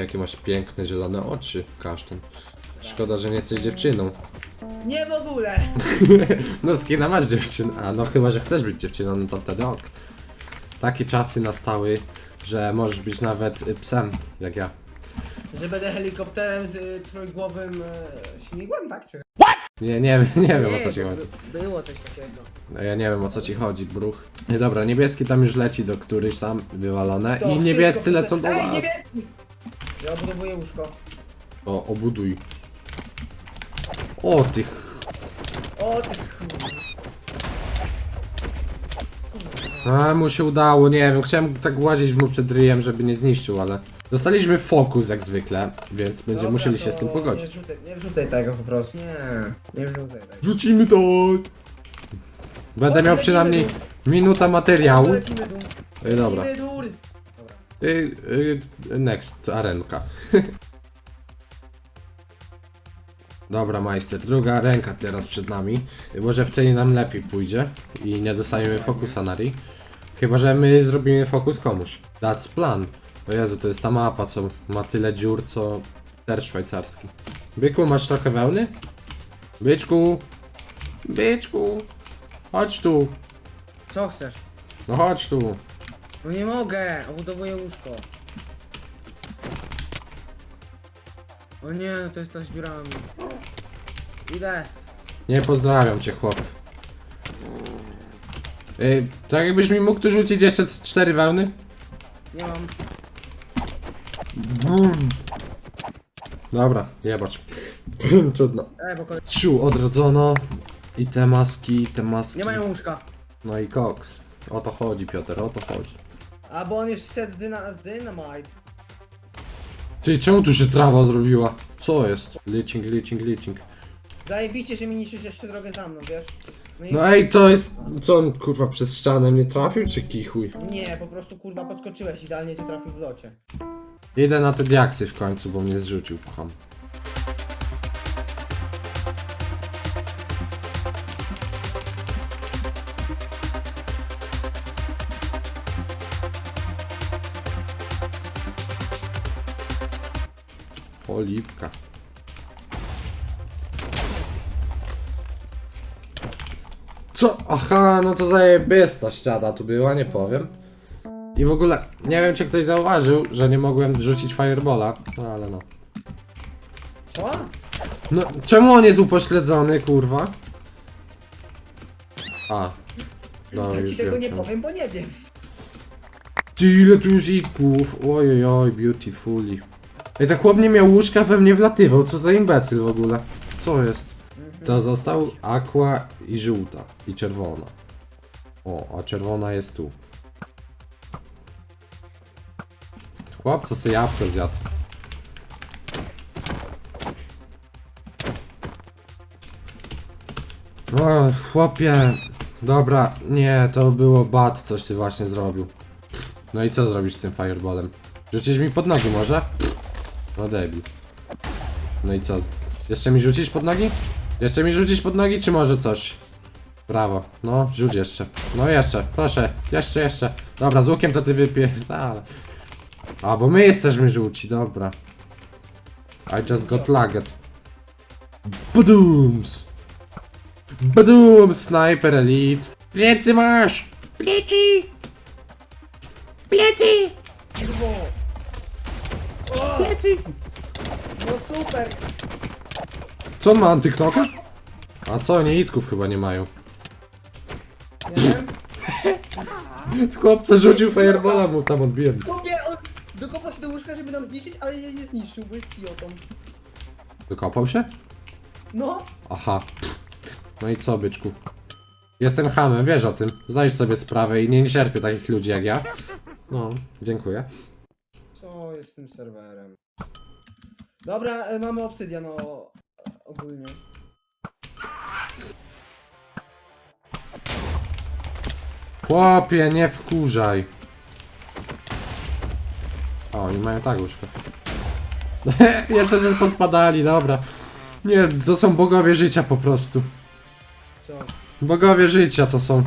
Jakie masz piękne zielone oczy, kasztan. Szkoda, że nie jesteś dziewczyną. Nie w ogóle! No skina masz dziewczynę, a no chyba, że chcesz być dziewczyną, no to wtedy ok. Takie czasy nastały, że możesz być nawet y, psem, jak ja. Że będę helikopterem z y, trójgłowym y, śmigłem, tak? Czy... Nie, nie, nie wiem o co ci chodzi. by- Było coś takiego. No ja nie wiem o co ci chodzi, bruch. Nie, dobra, niebieski tam już leci do któryś tam wywalone To i niebiescy lecą do Ej, nas. niebieski! Ja obudowuję łóżko. O, obuduj. O, tych. O, ty chuj. A, mu się udało, nie wiem, chciałem tak łazić mu przed ryjem, żeby nie zniszczył, ale... Dostaliśmy fokus jak zwykle, więc będziemy Dobra, musieli się to z tym Nie pogodzić. wrzucaj, nie wrzucaj tego po prostu. Nie, nie wrzucaj tego. Rzucimy to! Będę miał przynajmniej minuta materiału. Lecimy dół. Ej, dobra. Lecimy dół. Y, y, next, arenka. Dobra, majster, druga ręka teraz przed nami. Może w tej nam lepiej pójdzie i nie dostaniemy fokusa na ryj. Chyba, że my zrobimy fokus komuś. That's plan. O Jezu, to jest ta mapa, co ma tyle dziur, co ster szwajcarski. Byku, masz trochę wełny? Byczku! Byczku! Chodź tu! Co chcesz? No chodź tu! No nie mogę, obudowuję łóżko. O nie, no to jest ta z dziurami. Idę. Nie pozdrawiam cię, chłop. Ej, tak jakbyś mi mógł tu rzucić jeszcze cztery wełny? Nie mam. Dobra, jebacz. Trudno. Ej, bo kolej... Ciu, odrodzono. I te maski, te maski. Nie mają łóżka. No i koks. O to chodzi, Piotr, o to chodzi. A bo on już szedł z, dyna z dynamite. Ty, czemu tu się trawa zrobiła? Co jest? Leaching, leaching, leaching. Zajebiście, że mi niszczysz jeszcze drogę za mną, wiesz? No i... No ej, to jest... Co on, kurwa, przez ścianę mnie trafił, czy kichuj? Nie, po prostu kurwa podskoczyłeś, idealnie cię trafił w locie. Idę na te diaksy w końcu, bo mnie zrzucił, kocham. Oliwka. Co? Aha, no to zajebista ściana tu była, nie powiem. I w ogóle, nie wiem czy ktoś zauważył, że nie mogłem rzucić firebola, no ale no. Co? No, czemu on jest upośledzony, kurwa? A. No, ja ci już tego wiem nie czemu. powiem, bo nie wiem. Ty, ile tu jest itków? Ojej, oj, beautifully. Ej, tak chłop nie miał łóżka, we mnie wlatywał, co za imbecyl w ogóle? Co jest? To został aqua i żółta, i czerwona. O, a czerwona jest tu. Chłop, co sobie jabłko zjadł. O, chłopie. Dobra, nie, to było bad, coś ty właśnie zrobił. No i co zrobisz z tym fireballem? Rzucisz mi pod nogi może? No debil. No i co? Jeszcze mi rzucisz pod nogi? Jeszcze mi rzucisz pod nogi, czy może coś? Brawo. No, rzuć jeszcze. No jeszcze, proszę. Jeszcze, jeszcze. Dobra, z łukiem to ty wypierdala. A, bo my jesteśmy żółci, dobra. I just got lagged. Badooms! Badooms! Sniper Elite! Plecy masz! Plecy! Plecy! Plecy! no super! Co on ma antyknoka? A co, oni itków chyba nie mają. Nie wiem. Chłopca rzucił firebola, mu tam odbiłem. Kubie, on dokopał się do łóżka, żeby nam zniszczyć, ale je nie zniszczył, bo jest idiotą. Wykopał się? No, Aha. No i co, byczku? Jestem hamem, wiesz o tym. Zdajesz sobie sprawę i nie cierpię takich ludzi jak ja. No, dziękuję. Jest z tym serwerem? Dobra, e, mamy obsydian o, ogólnie. Chłopie, nie wkurzaj. O, oni mają tak łóżko. Jeszcze sobie pospadali, dobra. Nie, to są bogowie życia po prostu. Co? Bogowie życia to są.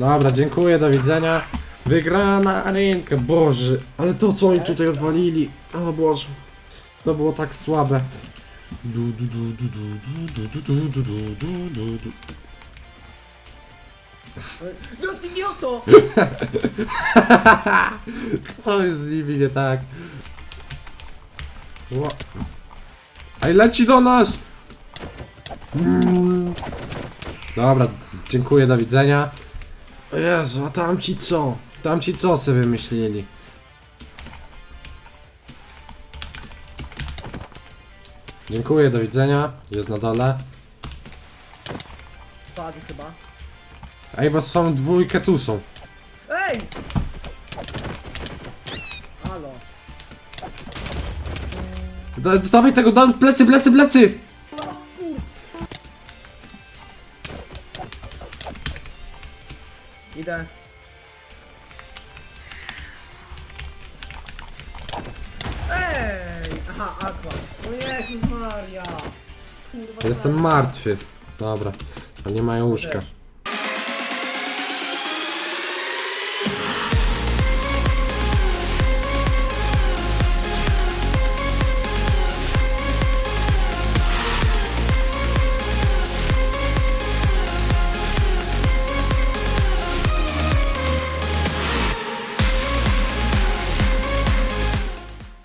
Dobra, dziękuję, do widzenia. Wygrana arenka, boże. Ale to co oni tutaj odwalili. O boże. To było tak słabe. No ty idioto! Co jest z nimi nie tak? Ej, leci do nas! Dobra, dziękuję, do widzenia. O Jezu, a tamci co? Tamci co sobie wymyślili? Dziękuję, do widzenia. Jest na dole. Spadł chyba. Ej, bo są dwójkę tu są. Ej! Halo. Da- Dawaj tego, da, plecy, plecy, plecy! Idę. Ej! Aha, aqua. O Jezus Maria! Kurwa. Jestem martwy. Dobra, ale nie mają łóżka. Też.